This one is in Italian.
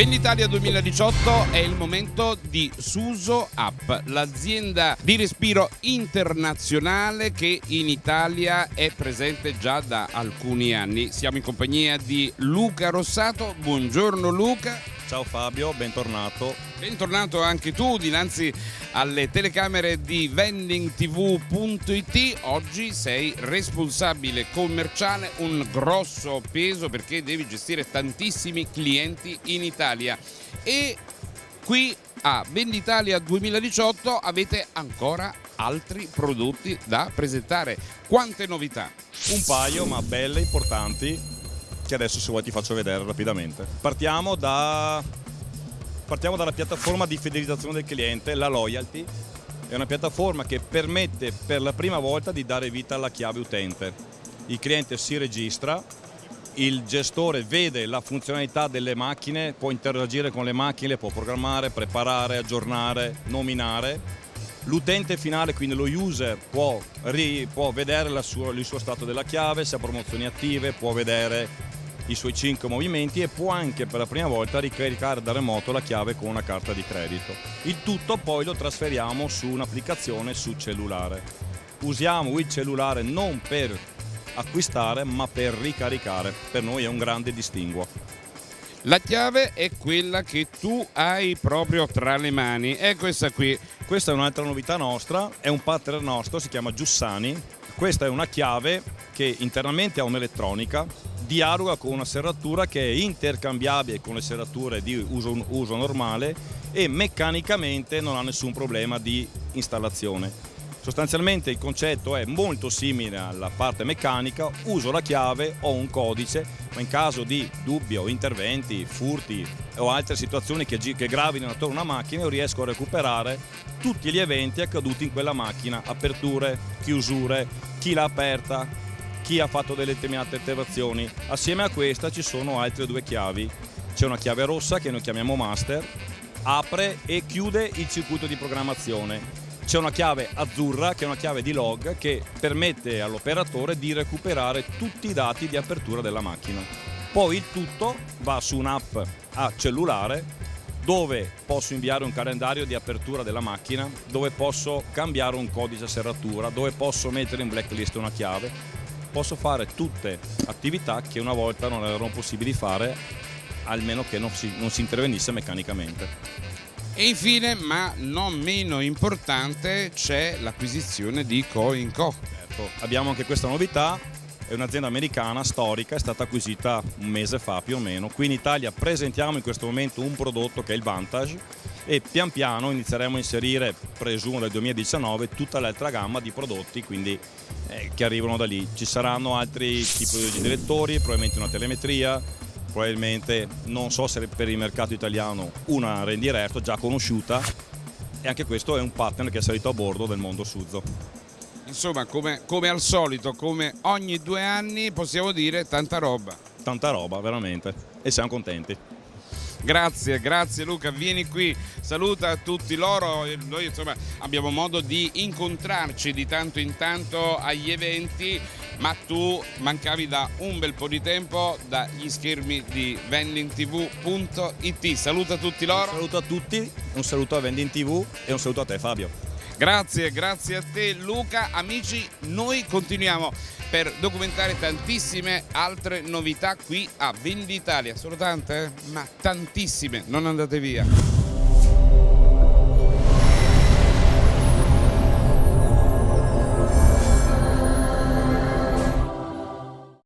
Venditalia 2018 è il momento di Suso App, l'azienda di respiro internazionale che in Italia è presente già da alcuni anni. Siamo in compagnia di Luca Rossato. Buongiorno Luca. Ciao Fabio, bentornato. Bentornato anche tu dinanzi alle telecamere di vendingtv.it. Oggi sei responsabile commerciale, un grosso peso perché devi gestire tantissimi clienti in Italia. E qui a Venditalia 2018 avete ancora altri prodotti da presentare. Quante novità? Un paio, ma belle, importanti, che adesso se vuoi ti faccio vedere rapidamente. Partiamo, da... Partiamo dalla piattaforma di fidelizzazione del cliente, la Loyalty. È una piattaforma che permette per la prima volta di dare vita alla chiave utente. Il cliente si registra, il gestore vede la funzionalità delle macchine, può interagire con le macchine, può programmare, preparare, aggiornare, nominare L'utente finale, quindi lo user, può, può vedere sua, il suo stato della chiave, se ha promozioni attive, può vedere i suoi 5 movimenti e può anche per la prima volta ricaricare da remoto la chiave con una carta di credito. Il tutto poi lo trasferiamo su un'applicazione su cellulare. Usiamo il cellulare non per acquistare ma per ricaricare, per noi è un grande distinguo. La chiave è quella che tu hai proprio tra le mani, è questa qui. Questa è un'altra novità nostra, è un partner nostro, si chiama Giussani. Questa è una chiave che internamente ha un'elettronica dialoga con una serratura che è intercambiabile con le serrature di uso, uso normale e meccanicamente non ha nessun problema di installazione. Sostanzialmente il concetto è molto simile alla parte meccanica, uso la chiave, ho un codice, ma in caso di dubbi o interventi, furti o altre situazioni che, che gravino attorno a una macchina io riesco a recuperare tutti gli eventi accaduti in quella macchina, aperture, chiusure, chi l'ha aperta, chi ha fatto delle determinate attivazioni. Assieme a questa ci sono altre due chiavi. C'è una chiave rossa che noi chiamiamo master, apre e chiude il circuito di programmazione. C'è una chiave azzurra che è una chiave di log che permette all'operatore di recuperare tutti i dati di apertura della macchina. Poi il tutto va su un'app a cellulare dove posso inviare un calendario di apertura della macchina, dove posso cambiare un codice a serratura, dove posso mettere in blacklist una chiave posso fare tutte attività che una volta non erano possibili fare almeno che non si, non si intervenisse meccanicamente. E infine, ma non meno importante, c'è l'acquisizione di Co. Certo, abbiamo anche questa novità, è un'azienda americana storica, è stata acquisita un mese fa più o meno. Qui in Italia presentiamo in questo momento un prodotto che è il Vantage e pian piano inizieremo a inserire, presumo nel 2019, tutta l'altra gamma di prodotti quindi, eh, che arrivano da lì. Ci saranno altri tipi di direttori, probabilmente una telemetria, probabilmente non so se per il mercato italiano una rendiretto già conosciuta e anche questo è un partner che è salito a bordo del mondo Suzo. Insomma, come, come, al solito, come ogni due anni, possiamo dire tanta roba. Tanta roba, veramente. E siamo contenti. Grazie, grazie Luca, vieni qui, saluta tutti loro, noi insomma abbiamo modo di incontrarci di tanto in tanto agli eventi, ma tu mancavi da un bel po' di tempo dagli schermi di vendingtv.it, saluta tutti loro. Un saluto a tutti, un saluto a Vending TV e un saluto a te Fabio. Grazie, grazie a te Luca. Amici, noi continuiamo per documentare tantissime altre novità qui a Venditalia. Sono tante? Eh? Ma tantissime, non andate via.